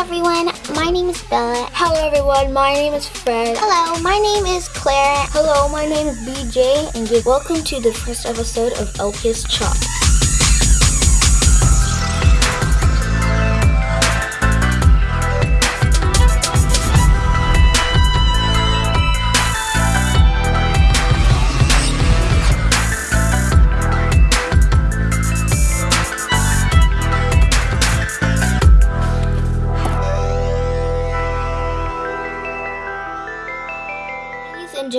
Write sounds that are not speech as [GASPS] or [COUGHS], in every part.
Hello everyone, my name is Bella. Hello everyone, my name is Fred. Hello, my name is Claire. Hello, my name is BJ, and welcome to the first episode of LPS Chopped.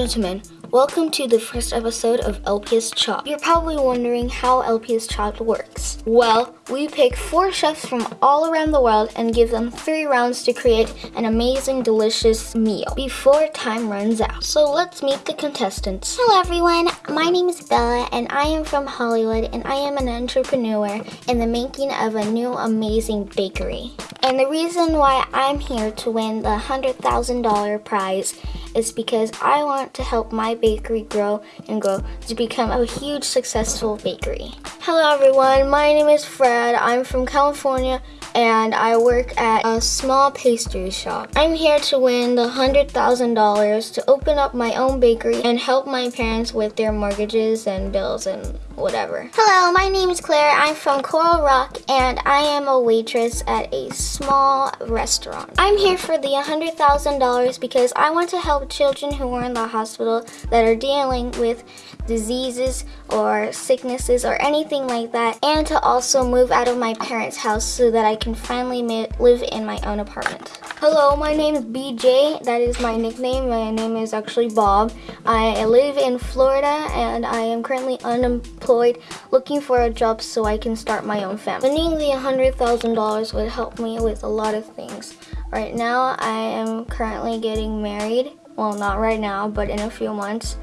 Gentlemen, welcome to the first episode of LPS Chopped. You're probably wondering how LPS Chopped works. Well, we pick four chefs from all around the world and give them three rounds to create an amazing, delicious meal before time runs out. So let's meet the contestants. Hello everyone, my name is Bella and I am from Hollywood and I am an entrepreneur in the making of a new amazing bakery. And the reason why I'm here to win the $100,000 prize is because I want to help my bakery grow and grow to become a huge successful bakery. Hello everyone, my name is Fred. I'm from California and I work at a small pastry shop. I'm here to win the $100,000 to open up my own bakery and help my parents with their mortgages and bills and whatever. Hello, my name is Claire. I'm from Coral Rock and I am a waitress at a small restaurant. I'm here for the $100,000 because I want to help children who are in the hospital that are dealing with diseases or sicknesses or anything like that and to also move out of my parents' house so that I can finally live in my own apartment. Hello, my name is BJ. That is my nickname. My name is actually Bob. I live in Florida and I am currently unemployed looking for a job so I can start my own family. Winning the $100,000 would help me with a lot of things. Right now, I am currently getting married. Well, not right now, but in a few months.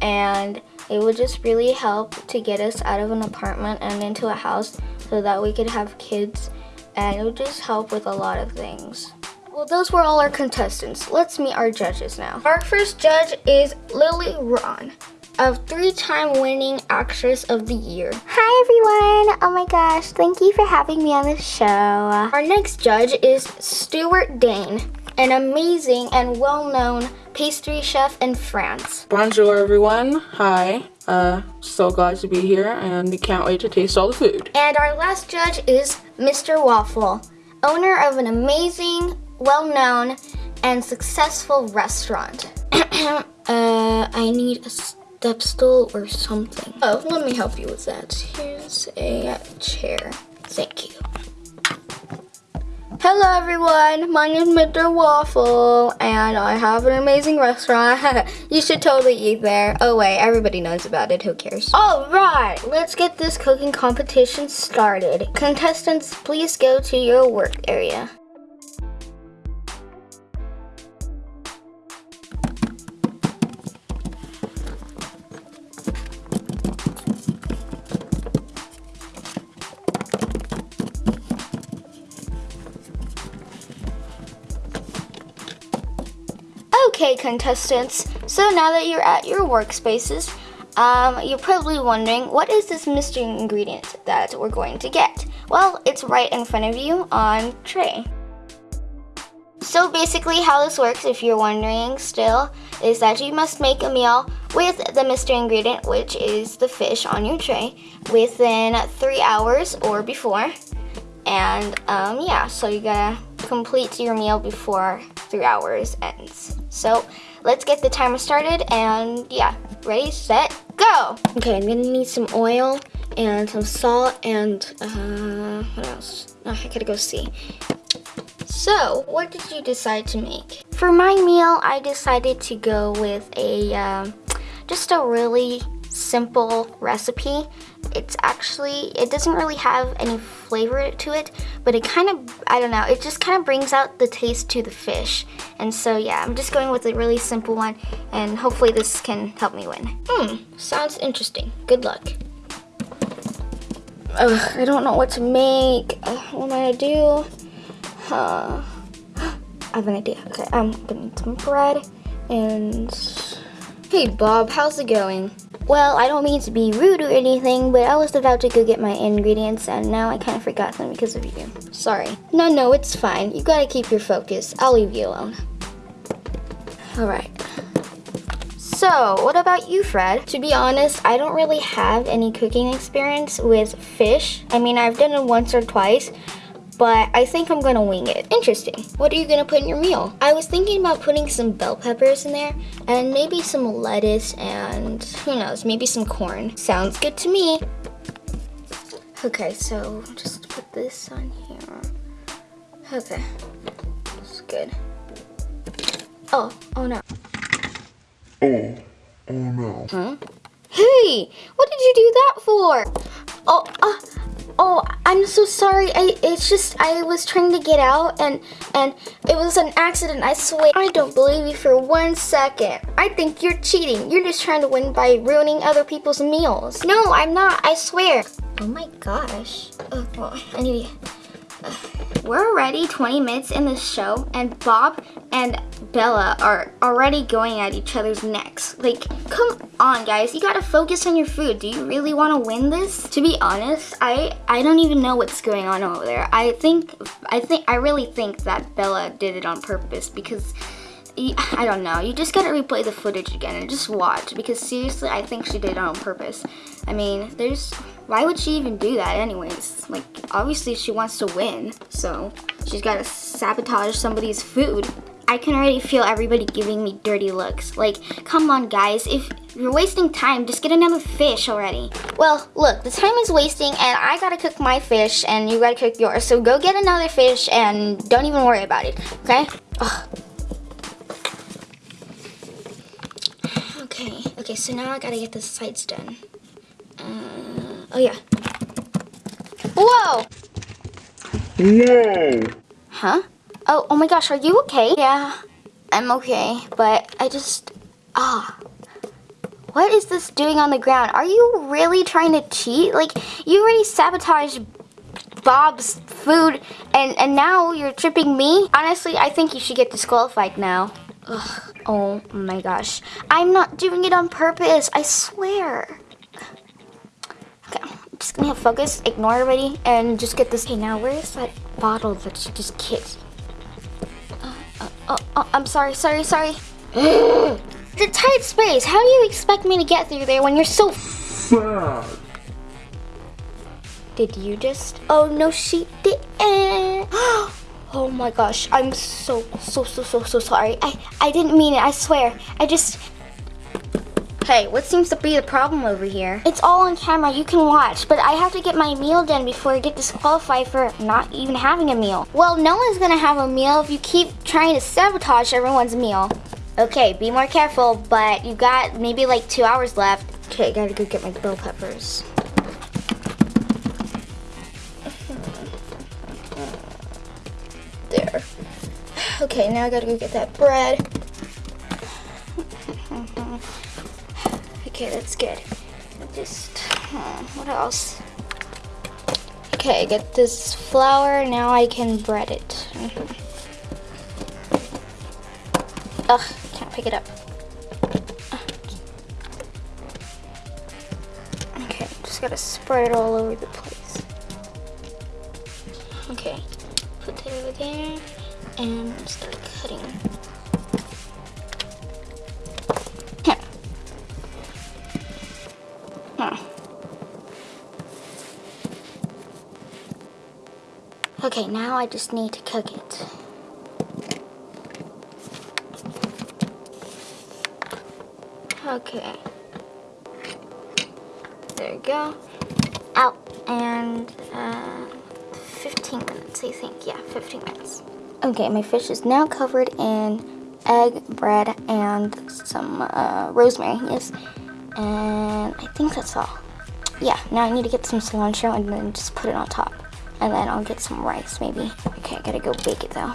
And it would just really help to get us out of an apartment and into a house so that we could have kids and it would just help with a lot of things. Well, those were all our contestants. Let's meet our judges now. Our first judge is Lily Ron, a three-time winning actress of the year. Hi everyone! Oh my gosh, thank you for having me on the show. Our next judge is Stuart Dane, an amazing and well-known pastry chef in France. Bonjour everyone. Hi. Uh, so glad to be here and we can't wait to taste all the food. And our last judge is Mr. Waffle, owner of an amazing, well-known, and successful restaurant. [COUGHS] uh, I need a step stool or something. Oh, let me help you with that. Here's a chair. Thank you. Hello everyone, my name is Mr. Waffle and I have an amazing restaurant. [LAUGHS] you should totally eat there. Oh wait, everybody knows about it, who cares? Alright, let's get this cooking competition started. Contestants, please go to your work area. Contestants, so now that you're at your workspaces, um, you're probably wondering, what is this mystery ingredient that we're going to get? Well, it's right in front of you on tray. So basically how this works, if you're wondering still, is that you must make a meal with the mystery ingredient, which is the fish on your tray, within three hours or before. And um, yeah, so you gotta complete your meal before three hours ends. So let's get the timer started and yeah, ready, set, go. Okay, I'm gonna need some oil and some salt and uh, what else? Oh, I gotta go see. So, what did you decide to make? For my meal, I decided to go with a, um, just a really simple recipe. It's actually, it doesn't really have any flavor to it, but it kind of, I don't know, it just kind of brings out the taste to the fish. And so yeah, I'm just going with a really simple one and hopefully this can help me win. Hmm, sounds interesting. Good luck. Ugh, I don't know what to make. Uh, what am I gonna do? Uh, [GASPS] I have an idea. Okay, I'm gonna need some bread and Hey Bob, how's it going? Well, I don't mean to be rude or anything, but I was about to go get my ingredients and now I kind of forgot them because of you. Sorry. No, no, it's fine. You gotta keep your focus. I'll leave you alone. Alright. So, what about you, Fred? To be honest, I don't really have any cooking experience with fish. I mean, I've done it once or twice, but I think I'm gonna wing it. Interesting. What are you gonna put in your meal? I was thinking about putting some bell peppers in there and maybe some lettuce and who knows, maybe some corn. Sounds good to me. Okay, so just put this on here. Okay, that's good. Oh, oh no. Oh, oh no. Huh? Hey, what did you do that for? Oh, uh, oh, I'm so sorry. I, it's just I was trying to get out and and it was an accident. I swear. I don't believe you for one second. I think you're cheating. You're just trying to win by ruining other people's meals. No, I'm not. I swear. Oh my gosh. Oh, well, I need. We're already 20 minutes in the show, and Bob and Bella are already going at each other's necks. Like, come on, guys. You gotta focus on your food. Do you really want to win this? To be honest, I I don't even know what's going on over there. I think I think I really think that Bella did it on purpose because. I don't know. You just gotta replay the footage again and just watch because seriously, I think she did it on purpose. I mean, there's why would she even do that anyways? Like, obviously she wants to win, so she's gotta sabotage somebody's food. I can already feel everybody giving me dirty looks. Like, come on guys, if you're wasting time, just get another fish already. Well, look, the time is wasting and I gotta cook my fish and you gotta cook yours. So go get another fish and don't even worry about it, okay? Ugh. Okay, okay, so now I gotta get the sides done. Uh, Oh yeah. Whoa! Whoa! Huh? Oh, oh my gosh, are you okay? Yeah, I'm okay, but I just, ah. What is this doing on the ground? Are you really trying to cheat? Like, you already sabotaged Bob's food, and, and now you're tripping me? Honestly, I think you should get disqualified now. Ugh. Oh my gosh. I'm not doing it on purpose, I swear just gonna have focus, ignore everybody, and just get this. Okay, now where's that bottle that you just kicked? Oh, uh, uh I'm sorry, sorry, sorry. [GASPS] it's a tight space. How do you expect me to get through there when you're so bad? Did you just? Oh no, she didn't. [GASPS] Oh my gosh, I'm so, so, so, so, so sorry. I, I didn't mean it, I swear. I just, Hey, what seems to be the problem over here? It's all on camera, you can watch, but I have to get my meal done before I get disqualified for not even having a meal. Well, no one's gonna have a meal if you keep trying to sabotage everyone's meal. Okay, be more careful, but you got maybe like two hours left. Okay, I gotta go get my bell peppers. There. Okay, now I gotta go get that bread. [LAUGHS] Okay, that's good. Just, uh, what else? Okay, I get this flour. Now I can bread it. Mm -hmm. Ugh, can't pick it up. Okay, just gotta spread it all over the place. Okay, now I just need to cook it. Okay. There you go. Out. And uh, 15 minutes, I think. Yeah, 15 minutes. Okay, my fish is now covered in egg, bread, and some uh, rosemary. Yes. And I think that's all. Yeah, now I need to get some cilantro and then just put it on top. And then I'll get some rice maybe. Okay, I gotta go bake it though.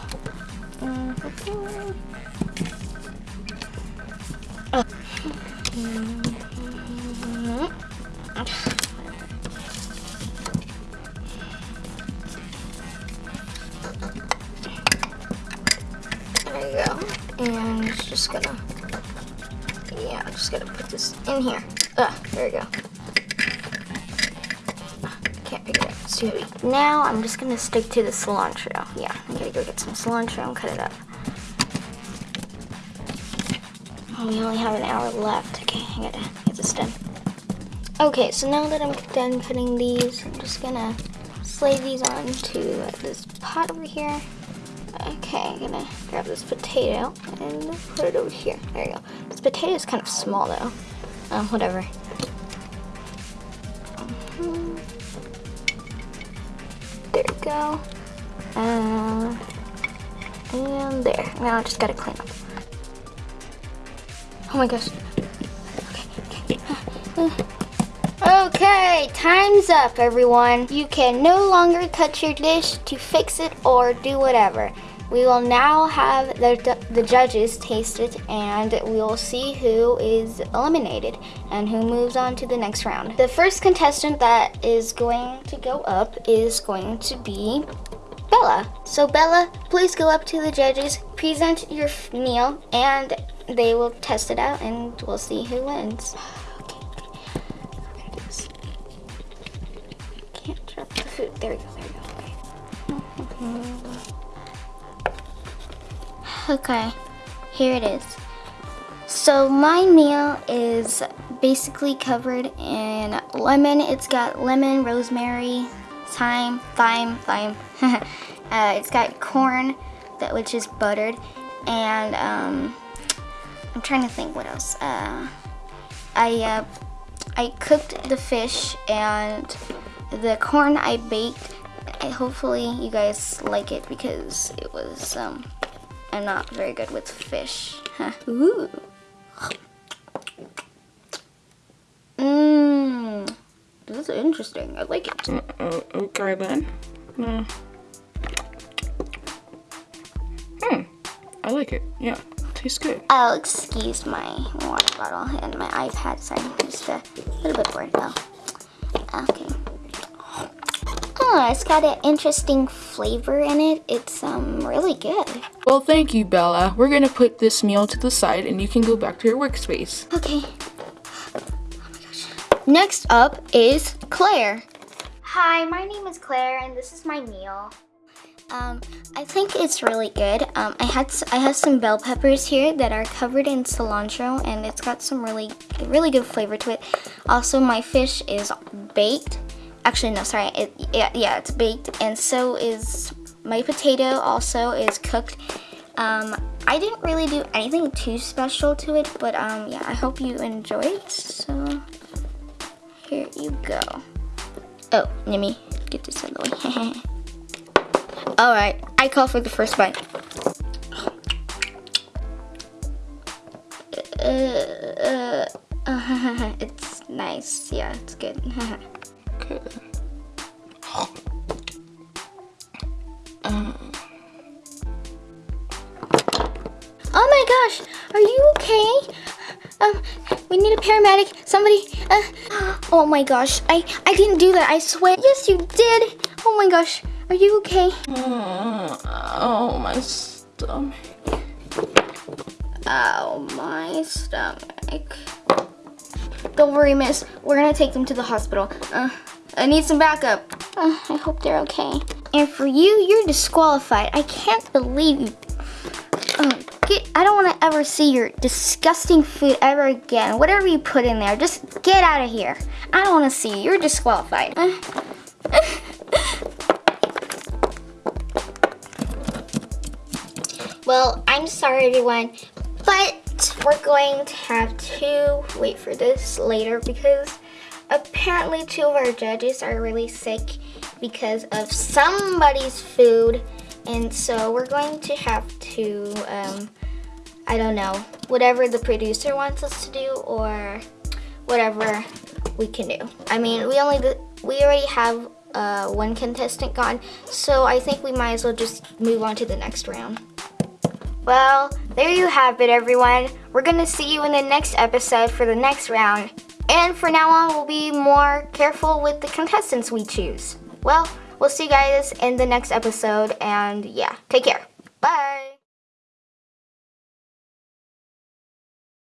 There you go. And just gonna, yeah, I'm just gonna put this in here. Ah, there we go. Now I'm just gonna stick to the cilantro. Yeah, I'm gonna go get some cilantro and cut it up. Oh, we only have an hour left. Okay, I gotta get this done. Okay, so now that I'm done cutting these, I'm just gonna slide these onto this pot over here. Okay, I'm gonna grab this potato and put it over here. There you go. This potato is kind of small though. Um, whatever. There we go. Uh, and there. Now I just gotta clean up. Oh my gosh. Okay, time's up, everyone. You can no longer touch your dish to fix it or do whatever. We will now have the, the judges taste it and we will see who is eliminated and who moves on to the next round. The first contestant that is going to go up is going to be Bella. So Bella, please go up to the judges, present your meal, and they will test it out and we'll see who wins. Okay. Can't drop the food. There we go, there we go. Mm-hmm. Okay, here it is. So my meal is basically covered in lemon. It's got lemon, rosemary, thyme, thyme, thyme. [LAUGHS] uh, it's got corn, that which is buttered, and um, I'm trying to think what else. Uh, I uh, I cooked the fish and the corn I baked. I, hopefully you guys like it because it was um, I'm not very good with fish. Ooh. Mmm. This is interesting. I like it. Uh, uh, okay then. Uh, hmm. I like it. Yeah. Tastes good. I'll excuse my water bottle and my iPad. Sorry, I'm just a little bit bored. Oh, okay. Oh, it's got an interesting flavor in it. It's um really good. Well, thank you, Bella. We're gonna put this meal to the side and you can go back to your workspace. Okay. Oh my gosh. Next up is Claire. Hi, my name is Claire and this is my meal. Um, I think it's really good. Um, I had s- I have some bell peppers here that are covered in cilantro and it's got some really really good flavor to it. Also, my fish is baked. Actually, no, sorry. It, yeah, yeah, it's baked, and so is my potato. Also, is cooked. Um, I didn't really do anything too special to it, but um, yeah, I hope you enjoy it. So here you go. Oh, let me get this out of the way. [LAUGHS] All right, I call for the first bite. Uh, uh, [LAUGHS] it's nice. Yeah, it's good. [LAUGHS] Okay. Oh my gosh, are you okay? Um, we need a paramedic. Somebody. Uh, oh my gosh, I I didn't do that. I swear. Yes, you did. Oh my gosh, are you okay? Oh, my stomach. Oh my stomach. Don't worry, miss. We're gonna take them to the hospital. Uh, I need some backup. Uh, I hope they're okay. And for you, you're disqualified. I can't believe you. Uh, get, I don't want to ever see your disgusting food ever again. Whatever you put in there, just get out of here. I don't want to see you. You're disqualified. Uh, [LAUGHS] Well, I'm sorry everyone, but we're going to have to wait for this later because apparently two of our judges are really sick because of somebody's food. And so we're going to have to, um, I don't know, whatever the producer wants us to do or whatever we can do. I mean, we only, we already have uh, one contestant gone, so I think we might as well just move on to the next round. Well, there you have it, everyone. We're gonna see you in the next episode for the next round. And for now on, we'll be more careful with the contestants we choose. Well, we'll see you guys in the next episode, and yeah, take care. Bye.